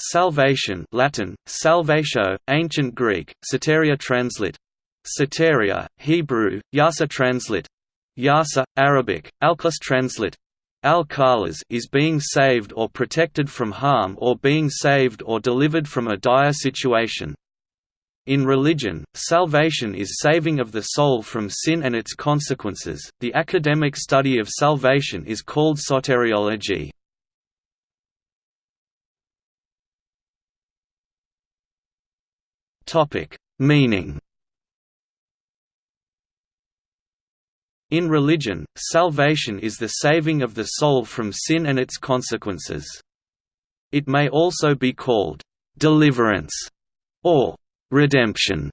Salvation Latin, salvatio, ancient Greek, soteria translate. Soteria, Hebrew, yasa translate. Yasa, Arabic, alklas translate. al is being saved or protected from harm or being saved or delivered from a dire situation. In religion, salvation is saving of the soul from sin and its consequences. The academic study of salvation is called soteriology. Topic: Meaning. In religion, salvation is the saving of the soul from sin and its consequences. It may also be called deliverance or redemption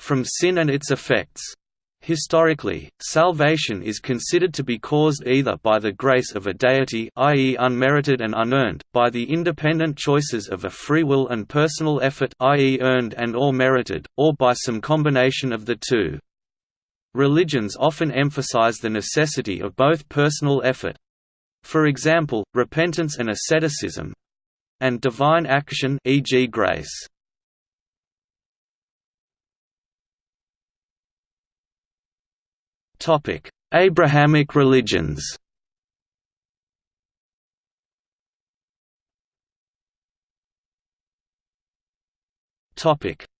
from sin and its effects. Historically, salvation is considered to be caused either by the grace of a deity i.e. unmerited and unearned, by the independent choices of a free will and personal effort i.e. earned and or merited, or by some combination of the two. Religions often emphasize the necessity of both personal effort for example, repentance and asceticism and divine action e.g. grace. Abrahamic religions.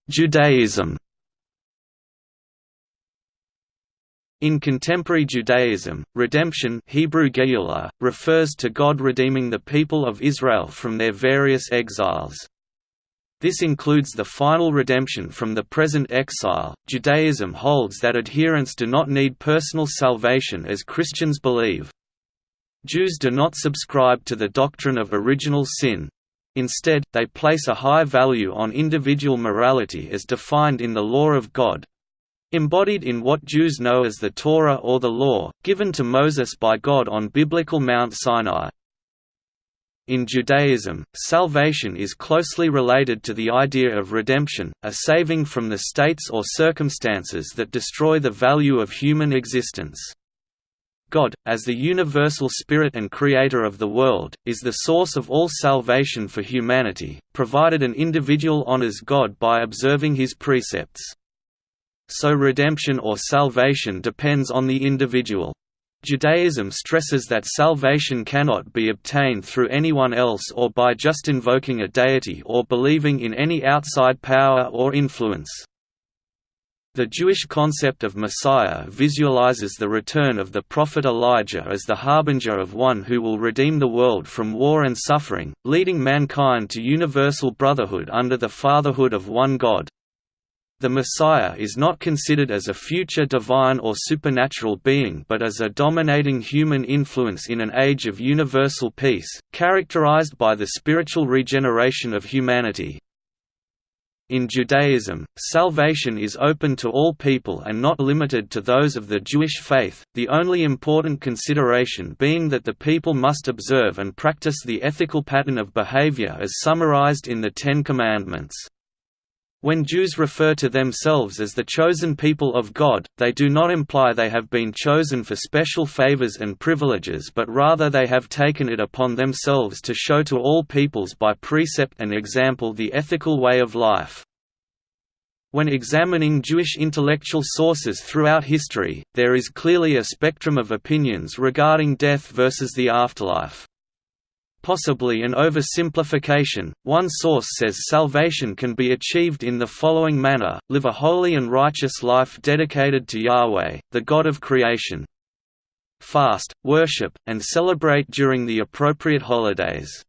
Judaism. In contemporary Judaism, redemption Hebrew refers to God redeeming the people of Israel from their various exiles. This includes the final redemption from the present exile. Judaism holds that adherents do not need personal salvation as Christians believe. Jews do not subscribe to the doctrine of original sin. Instead, they place a high value on individual morality as defined in the law of God, embodied in what Jews know as the Torah or the Law, given to Moses by God on biblical Mount Sinai. In Judaism, salvation is closely related to the idea of redemption, a saving from the states or circumstances that destroy the value of human existence. God, as the universal spirit and creator of the world, is the source of all salvation for humanity, provided an individual honors God by observing his precepts. So redemption or salvation depends on the individual. Judaism stresses that salvation cannot be obtained through anyone else or by just invoking a deity or believing in any outside power or influence. The Jewish concept of Messiah visualizes the return of the prophet Elijah as the harbinger of one who will redeem the world from war and suffering, leading mankind to universal brotherhood under the fatherhood of one God. The Messiah is not considered as a future divine or supernatural being but as a dominating human influence in an age of universal peace, characterized by the spiritual regeneration of humanity. In Judaism, salvation is open to all people and not limited to those of the Jewish faith, the only important consideration being that the people must observe and practice the ethical pattern of behavior as summarized in the Ten Commandments. When Jews refer to themselves as the chosen people of God, they do not imply they have been chosen for special favors and privileges but rather they have taken it upon themselves to show to all peoples by precept and example the ethical way of life. When examining Jewish intellectual sources throughout history, there is clearly a spectrum of opinions regarding death versus the afterlife. Possibly an oversimplification, one source says salvation can be achieved in the following manner, live a holy and righteous life dedicated to Yahweh, the God of creation. Fast, worship, and celebrate during the appropriate holidays.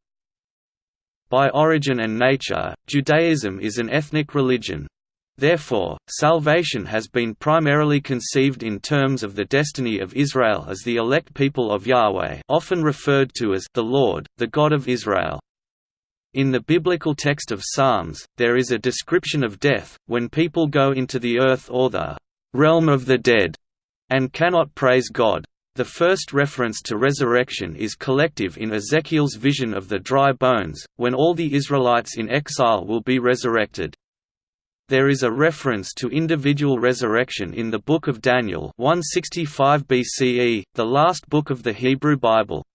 By origin and nature, Judaism is an ethnic religion, Therefore, salvation has been primarily conceived in terms of the destiny of Israel as the elect people of Yahweh often referred to as the Lord, the God of Israel. In the biblical text of Psalms, there is a description of death, when people go into the earth or the realm of the dead, and cannot praise God. The first reference to resurrection is collective in Ezekiel's vision of the dry bones, when all the Israelites in exile will be resurrected. There is a reference to individual resurrection in the Book of Daniel 165 BCE, the last book of the Hebrew Bible.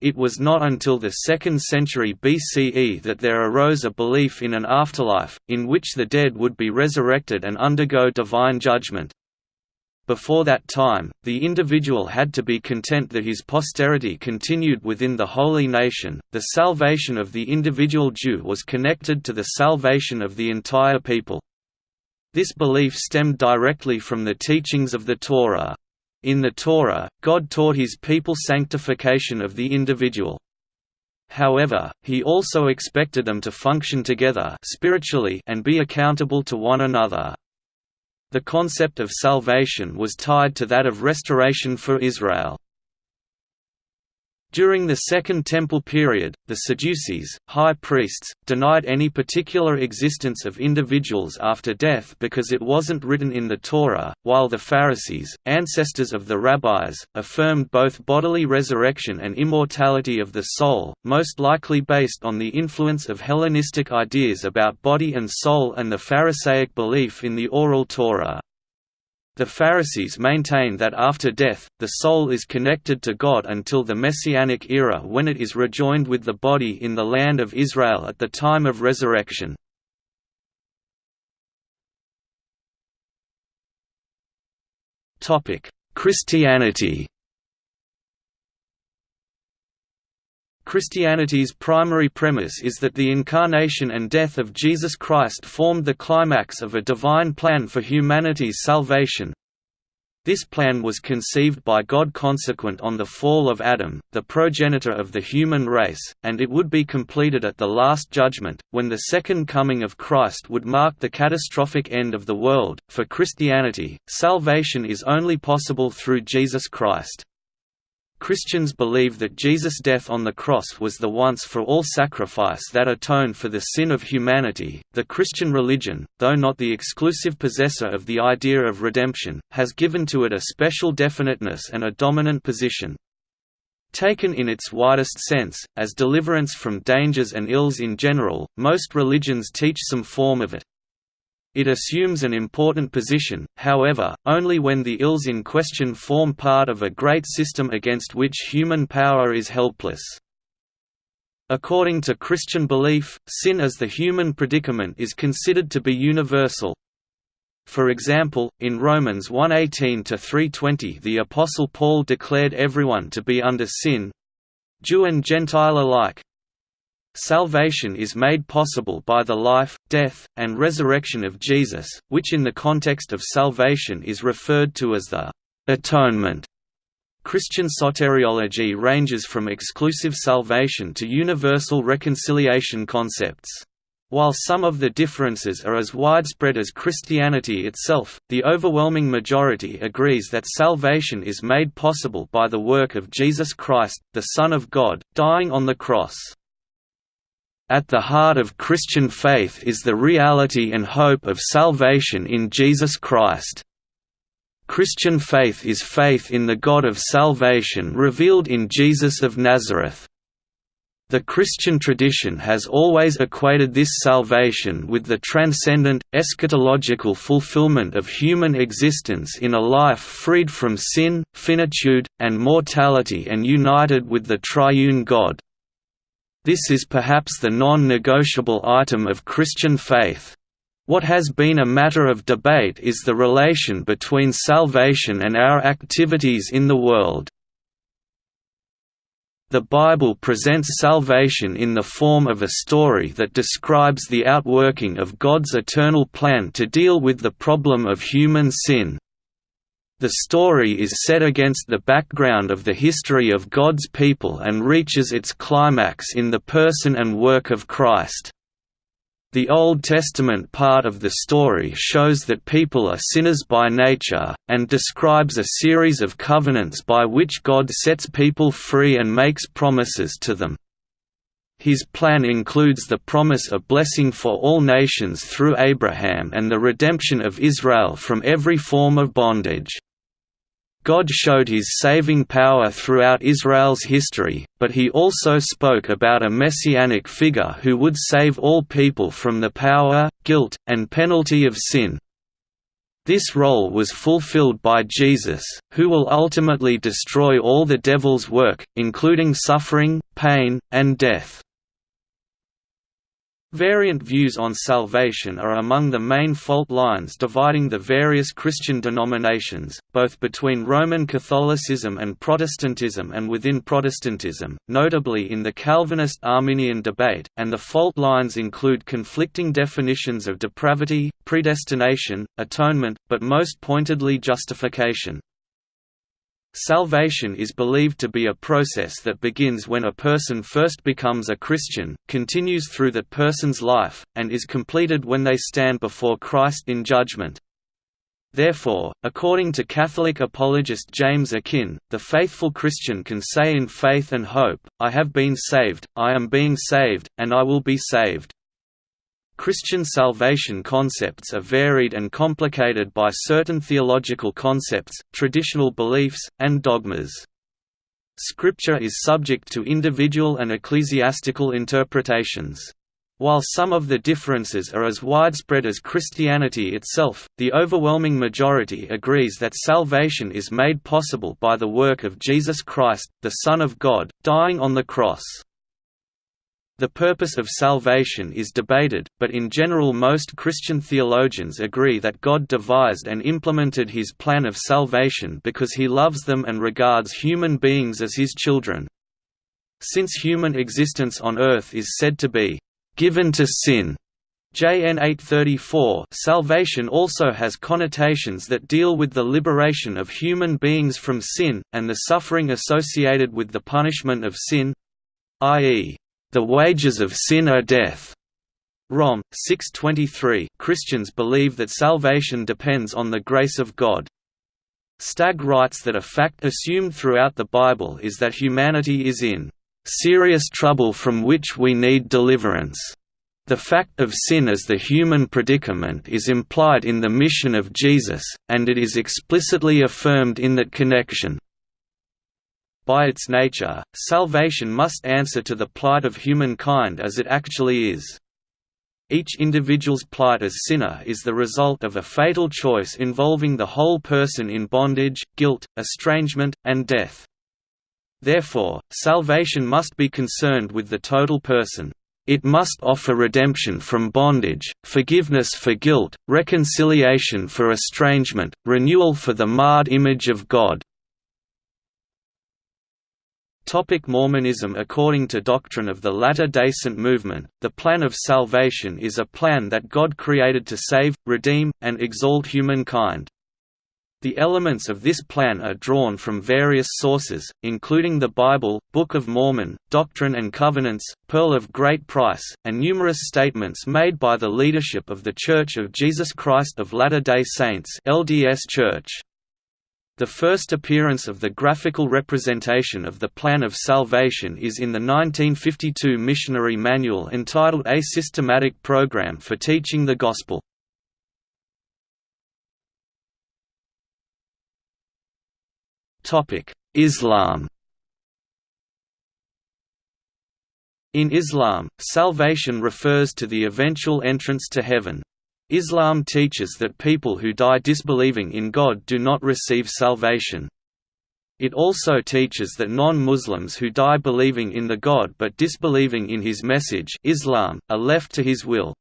It was not until the 2nd century BCE that there arose a belief in an afterlife, in which the dead would be resurrected and undergo divine judgment. Before that time, the individual had to be content that his posterity continued within the holy nation. The salvation of the individual Jew was connected to the salvation of the entire people. This belief stemmed directly from the teachings of the Torah. In the Torah, God taught his people sanctification of the individual. However, he also expected them to function together spiritually and be accountable to one another. The concept of salvation was tied to that of restoration for Israel. During the Second Temple period, the Sadducees, high priests, denied any particular existence of individuals after death because it wasn't written in the Torah, while the Pharisees, ancestors of the rabbis, affirmed both bodily resurrection and immortality of the soul, most likely based on the influence of Hellenistic ideas about body and soul and the Pharisaic belief in the oral Torah. The Pharisees maintain that after death, the soul is connected to God until the Messianic era when it is rejoined with the body in the land of Israel at the time of resurrection. Christianity Christianity's primary premise is that the incarnation and death of Jesus Christ formed the climax of a divine plan for humanity's salvation. This plan was conceived by God consequent on the fall of Adam, the progenitor of the human race, and it would be completed at the Last Judgment, when the Second Coming of Christ would mark the catastrophic end of the world. For Christianity, salvation is only possible through Jesus Christ. Christians believe that Jesus' death on the cross was the once for all sacrifice that atoned for the sin of humanity. The Christian religion, though not the exclusive possessor of the idea of redemption, has given to it a special definiteness and a dominant position. Taken in its widest sense, as deliverance from dangers and ills in general, most religions teach some form of it. It assumes an important position, however, only when the ills in question form part of a great system against which human power is helpless. According to Christian belief, sin as the human predicament is considered to be universal. For example, in Romans 1:18–3:20 the Apostle Paul declared everyone to be under sin—Jew and Gentile alike, Salvation is made possible by the life, death, and resurrection of Jesus, which in the context of salvation is referred to as the atonement. Christian soteriology ranges from exclusive salvation to universal reconciliation concepts. While some of the differences are as widespread as Christianity itself, the overwhelming majority agrees that salvation is made possible by the work of Jesus Christ, the Son of God, dying on the cross. At the heart of Christian faith is the reality and hope of salvation in Jesus Christ. Christian faith is faith in the God of salvation revealed in Jesus of Nazareth. The Christian tradition has always equated this salvation with the transcendent, eschatological fulfillment of human existence in a life freed from sin, finitude, and mortality and united with the triune God. This is perhaps the non-negotiable item of Christian faith. What has been a matter of debate is the relation between salvation and our activities in the world. The Bible presents salvation in the form of a story that describes the outworking of God's eternal plan to deal with the problem of human sin. The story is set against the background of the history of God's people and reaches its climax in the person and work of Christ. The Old Testament part of the story shows that people are sinners by nature, and describes a series of covenants by which God sets people free and makes promises to them. His plan includes the promise of blessing for all nations through Abraham and the redemption of Israel from every form of bondage. God showed his saving power throughout Israel's history, but he also spoke about a messianic figure who would save all people from the power, guilt, and penalty of sin. This role was fulfilled by Jesus, who will ultimately destroy all the devil's work, including suffering, pain, and death. Variant views on salvation are among the main fault lines dividing the various Christian denominations, both between Roman Catholicism and Protestantism and within Protestantism, notably in the Calvinist-Arminian debate, and the fault lines include conflicting definitions of depravity, predestination, atonement, but most pointedly justification. Salvation is believed to be a process that begins when a person first becomes a Christian, continues through that person's life, and is completed when they stand before Christ in judgment. Therefore, according to Catholic apologist James Akin, the faithful Christian can say in faith and hope, I have been saved, I am being saved, and I will be saved. Christian salvation concepts are varied and complicated by certain theological concepts, traditional beliefs, and dogmas. Scripture is subject to individual and ecclesiastical interpretations. While some of the differences are as widespread as Christianity itself, the overwhelming majority agrees that salvation is made possible by the work of Jesus Christ, the Son of God, dying on the cross. The purpose of salvation is debated, but in general most Christian theologians agree that God devised and implemented his plan of salvation because he loves them and regards human beings as his children. Since human existence on earth is said to be given to sin, JN 834 salvation also has connotations that deal with the liberation of human beings from sin, and the suffering associated with the punishment of sin i.e., the wages of sin are death. Rom. 623 Christians believe that salvation depends on the grace of God. Stagg writes that a fact assumed throughout the Bible is that humanity is in serious trouble from which we need deliverance. The fact of sin as the human predicament is implied in the mission of Jesus, and it is explicitly affirmed in that connection. By its nature, salvation must answer to the plight of humankind as it actually is. Each individual's plight as sinner is the result of a fatal choice involving the whole person in bondage, guilt, estrangement, and death. Therefore, salvation must be concerned with the total person. It must offer redemption from bondage, forgiveness for guilt, reconciliation for estrangement, renewal for the marred image of God, Topic Mormonism According to doctrine of the Latter-day Saint movement, the plan of salvation is a plan that God created to save, redeem, and exalt humankind. The elements of this plan are drawn from various sources, including the Bible, Book of Mormon, Doctrine and Covenants, Pearl of Great Price, and numerous statements made by the leadership of The Church of Jesus Christ of Latter-day Saints LDS Church. The first appearance of the graphical representation of the plan of salvation is in the 1952 missionary manual entitled A Systematic Program for Teaching the Gospel. Islam In Islam, salvation refers to the eventual entrance to heaven, Islam teaches that people who die disbelieving in God do not receive salvation. It also teaches that non-Muslims who die believing in the God but disbelieving in his message Islam, are left to his will.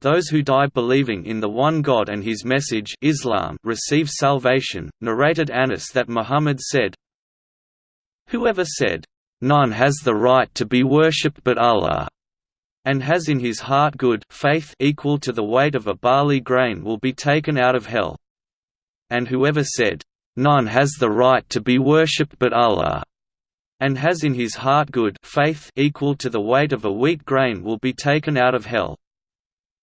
Those who die believing in the one God and his message Islam receive salvation. Narrated Anas that Muhammad said, Whoever said, None has the right to be worshipped but Allah, and has in his heart good faith equal to the weight of a barley grain will be taken out of hell. And whoever said, None has the right to be worshipped but Allah, and has in his heart good faith equal to the weight of a wheat grain will be taken out of hell.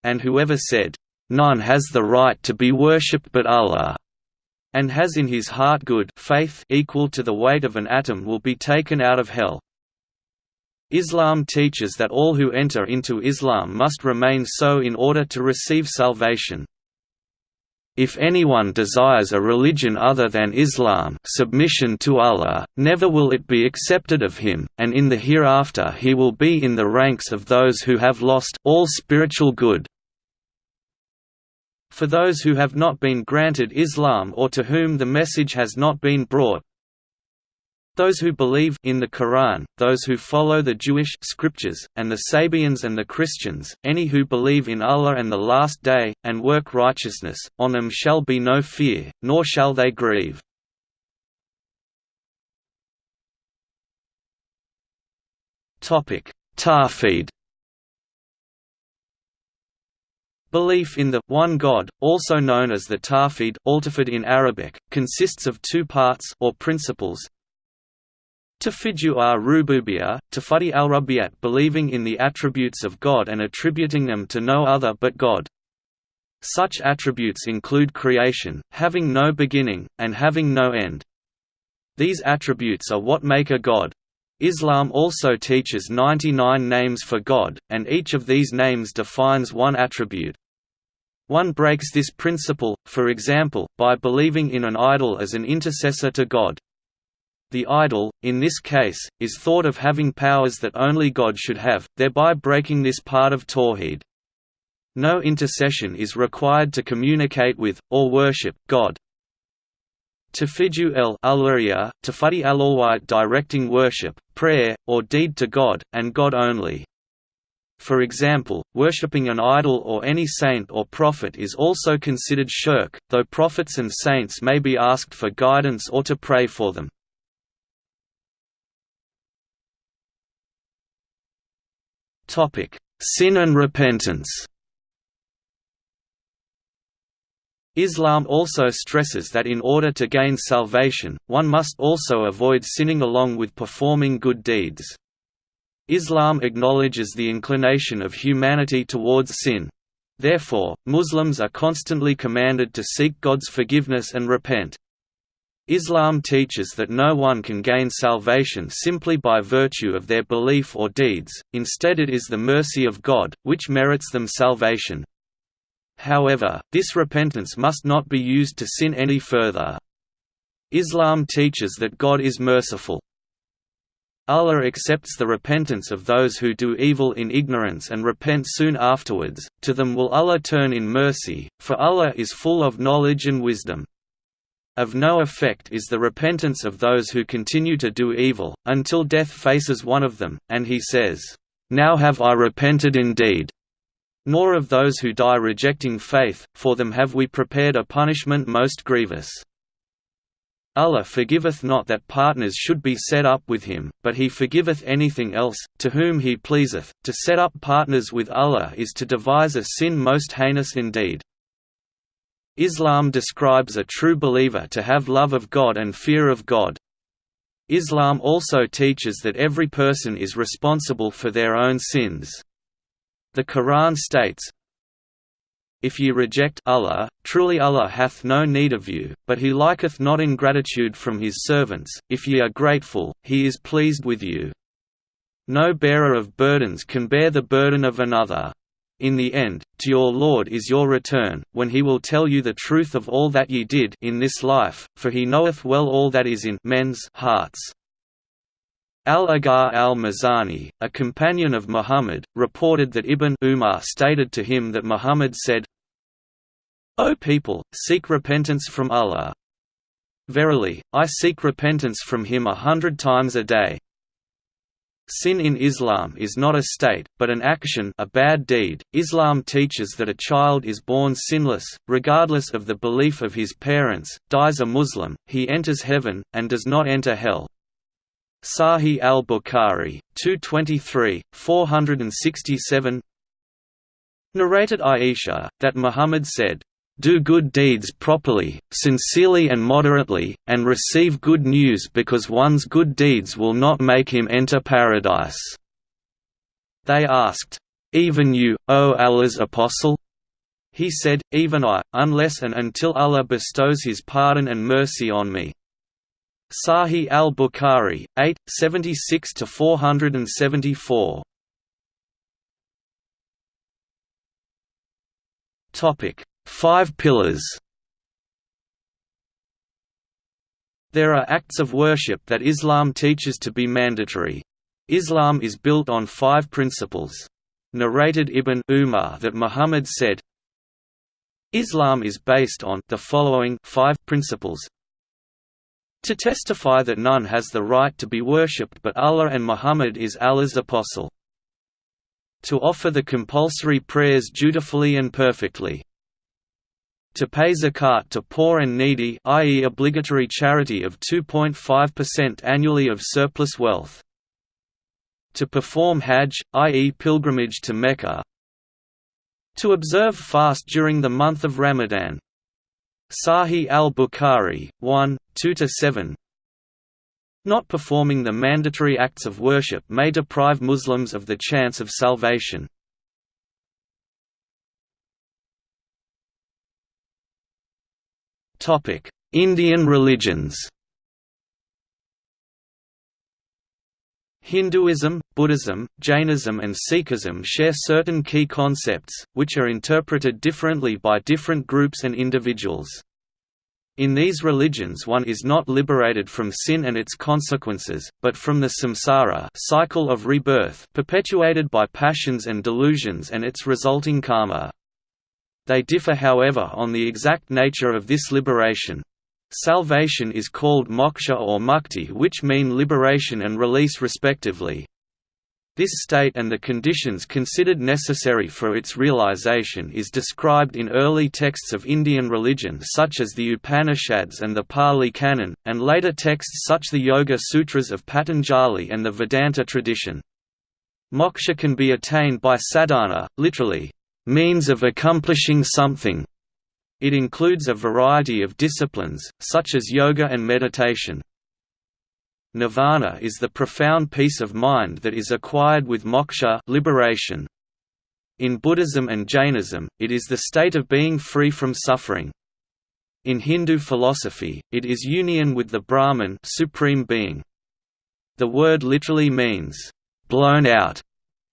And whoever said, None has the right to be worshipped but Allah, and has in his heart good faith equal to the weight of an atom will be taken out of hell. Islam teaches that all who enter into Islam must remain so in order to receive salvation. If anyone desires a religion other than Islam submission to Allah, never will it be accepted of him, and in the hereafter he will be in the ranks of those who have lost all spiritual good. For those who have not been granted Islam or to whom the message has not been brought, those who believe in the Quran, those who follow the Jewish scriptures, and the Sabians and the Christians, any who believe in Allah and the Last Day, and work righteousness, on them shall be no fear, nor shall they grieve. Tawhid Belief in the one God, also known as the Tawhid in Arabic, consists of two parts or principles, Tafidju ar-rububiyya, tafadi al-rubbiyat believing in the attributes of God and attributing them to no other but God. Such attributes include creation, having no beginning, and having no end. These attributes are what make a god. Islam also teaches 99 names for God, and each of these names defines one attribute. One breaks this principle, for example, by believing in an idol as an intercessor to God. The idol, in this case, is thought of having powers that only God should have, thereby breaking this part of Tawhid. No intercession is required to communicate with, or worship, God. Tafiju el Aluriya, Tafadi al directing worship, prayer, or deed to God, and God only. For example, worshipping an idol or any saint or prophet is also considered shirk, though prophets and saints may be asked for guidance or to pray for them. Sin and repentance Islam also stresses that in order to gain salvation, one must also avoid sinning along with performing good deeds. Islam acknowledges the inclination of humanity towards sin. Therefore, Muslims are constantly commanded to seek God's forgiveness and repent. Islam teaches that no one can gain salvation simply by virtue of their belief or deeds, instead it is the mercy of God, which merits them salvation. However, this repentance must not be used to sin any further. Islam teaches that God is merciful. Allah accepts the repentance of those who do evil in ignorance and repent soon afterwards, to them will Allah turn in mercy, for Allah is full of knowledge and wisdom. Of no effect is the repentance of those who continue to do evil, until death faces one of them, and he says, "'Now have I repented indeed' nor of those who die rejecting faith, for them have we prepared a punishment most grievous. Allah forgiveth not that partners should be set up with him, but he forgiveth anything else, to whom he pleaseth. To set up partners with Allah is to devise a sin most heinous indeed. Islam describes a true believer to have love of God and fear of God. Islam also teaches that every person is responsible for their own sins. The Quran states, If ye reject Allah, truly Allah hath no need of you, but he liketh not ingratitude from his servants, if ye are grateful, he is pleased with you. No bearer of burdens can bear the burden of another. In the end, to your Lord is your return, when he will tell you the truth of all that ye did in this life, for he knoweth well all that is in men's hearts. Al-Aghar al-Muzani, a companion of Muhammad, reported that Ibn Umar stated to him that Muhammad said, O people, seek repentance from Allah. Verily, I seek repentance from him a hundred times a day. Sin in Islam is not a state, but an action a bad deed. Islam teaches that a child is born sinless, regardless of the belief of his parents, dies a Muslim, he enters heaven, and does not enter hell. Sahih al-Bukhari, 223, 467 Narrated Aisha, that Muhammad said, do good deeds properly, sincerely and moderately, and receive good news because one's good deeds will not make him enter paradise." They asked, "'Even you, O Allah's apostle?' He said, Even I, unless and until Allah bestows His pardon and mercy on me." Sahih al-Bukhari, 8, 76–474 Topic Five pillars There are acts of worship that Islam teaches to be mandatory. Islam is built on five principles. Narrated Ibn Umar that Muhammad said, Islam is based on the following five principles to testify that none has the right to be worshipped but Allah and Muhammad is Allah's apostle. To offer the compulsory prayers dutifully and perfectly. To pay zakat to poor and needy i.e. obligatory charity of 2.5% annually of surplus wealth. To perform hajj, i.e. pilgrimage to Mecca. To observe fast during the month of Ramadan. Sahih al-Bukhari, 1, 2–7 Not performing the mandatory acts of worship may deprive Muslims of the chance of salvation. Indian religions Hinduism, Buddhism, Jainism and Sikhism share certain key concepts, which are interpreted differently by different groups and individuals. In these religions one is not liberated from sin and its consequences, but from the samsara cycle of rebirth perpetuated by passions and delusions and its resulting karma. They differ however on the exact nature of this liberation. Salvation is called moksha or mukti which mean liberation and release respectively. This state and the conditions considered necessary for its realization is described in early texts of Indian religion such as the Upanishads and the Pali Canon, and later texts such the Yoga Sutras of Patanjali and the Vedanta tradition. Moksha can be attained by sadhana, literally, means of accomplishing something, it includes a variety of disciplines, such as yoga and meditation. Nirvana is the profound peace of mind that is acquired with moksha liberation. In Buddhism and Jainism, it is the state of being free from suffering. In Hindu philosophy, it is union with the Brahman supreme being. The word literally means, blown out,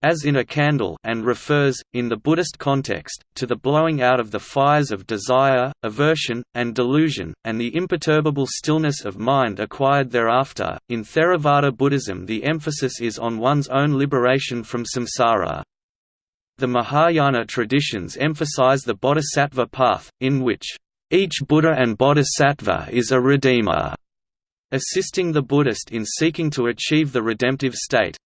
as in a candle and refers, in the Buddhist context, to the blowing out of the fires of desire, aversion, and delusion, and the imperturbable stillness of mind acquired thereafter. In Theravada Buddhism, the emphasis is on one's own liberation from samsara. The Mahayana traditions emphasize the bodhisattva path, in which each Buddha and bodhisattva is a redeemer, assisting the Buddhist in seeking to achieve the redemptive state.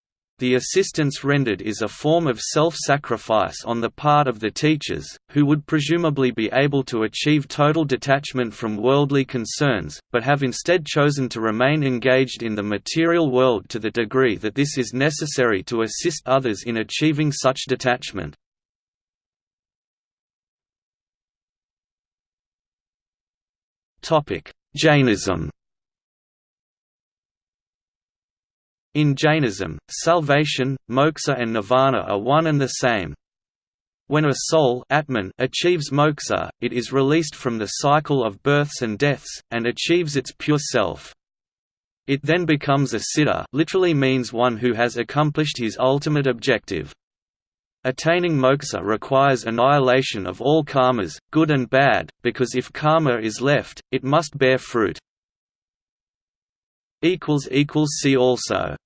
The assistance rendered is a form of self-sacrifice on the part of the teachers, who would presumably be able to achieve total detachment from worldly concerns, but have instead chosen to remain engaged in the material world to the degree that this is necessary to assist others in achieving such detachment. Jainism In Jainism, salvation, moksha and nirvana are one and the same. When a soul Atman achieves moksha, it is released from the cycle of births and deaths, and achieves its pure self. It then becomes a siddha literally means one who has accomplished his ultimate objective. Attaining moksha requires annihilation of all karmas, good and bad, because if karma is left, it must bear fruit. See also